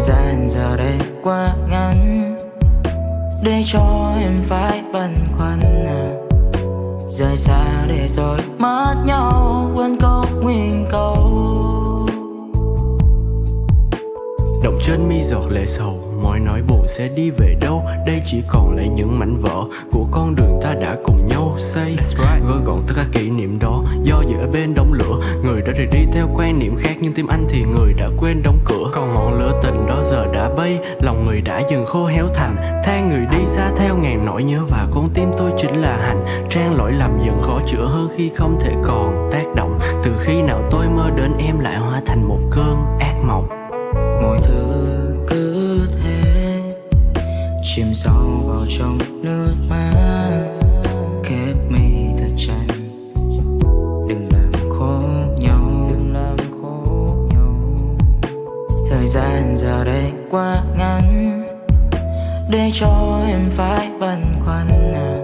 gian giờ đây quá ngắn Để cho em phải băn khoăn à. Rời xa để rồi mất nhau, Quên câu nguyên câu trên mi giọt lệ sầu Mọi nỗi buồn sẽ đi về đâu? Đây chỉ còn lại những mảnh vỡ Của con đường ta đã cùng nhau xây. Gói gọn tất cả kỷ niệm đó Do ở bên đống lửa. Người đã rời đi theo quan niệm khác Nhưng tim anh thì người đã quên đóng cửa. Còn ngọn lửa tình đó giờ đã bay Lòng người đã dần khô héo thành Than người đi xa theo ngàn nỗi nhớ Và con tim tôi chính là hành Trang lỗi lầm dần khó chữa hơn khi không thể còn tác động. Từ khi nào tôi mơ đến em lại hóa thành một cơn ác mộng mọi thứ cứ thế. Chìm sâu vào trong nước mắt. Khép mi thật chặt. Đừng làm khổ nhau. Đừng làm khổ nhau. Thời gian giờ đây quá ngắn. Để cho em phải băn khoăn à.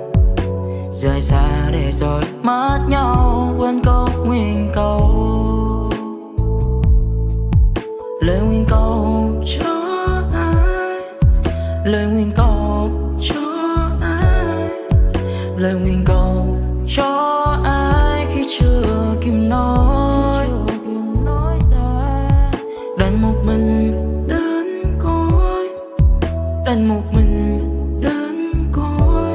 rời xa để rồi mất nhau. Quên câu nguyên câu lời nguyện cầu cho ai? Lời nguyện cầu cho ai? Lời nguyện cầu cho ai khi chưa kịp nói? Đành một mình đến cõi. Đành một mình đến cõi.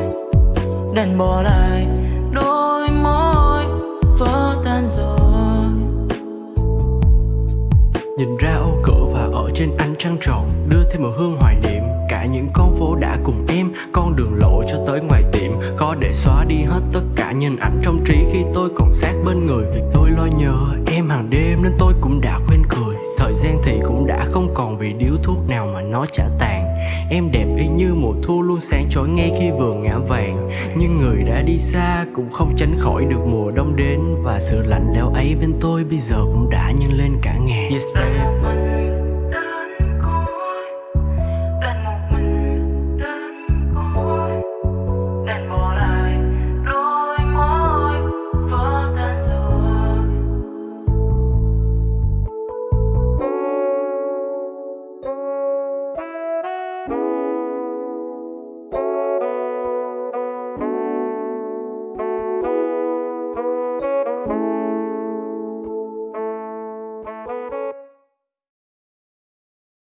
Đành bỏ lại trên ánh trăng tròn, Đưa thêm một hương hoài niệm. Cả những con phố đã cùng em, Con đường lộ cho tới ngoài tiệm. Khó để xóa đi hết tất cả nhìn ảnh trong trí. Khi tôi còn sát bên người, vì tôi lo nhớ em hàng đêm, Nên tôi cũng đã quên cười. Thời gian thì cũng đã không còn vì điếu thuốc nào mà nó chả tàn. Em đẹp y như mùa thu luôn sáng chói ngay khi vừa ngã vàng. Nhưng người đã đi xa cũng không tránh khỏi được mùa đông đến. Và sự lạnh lẽo ấy bên tôi bây giờ cũng đã nhân lên cả ngàn. Yes babe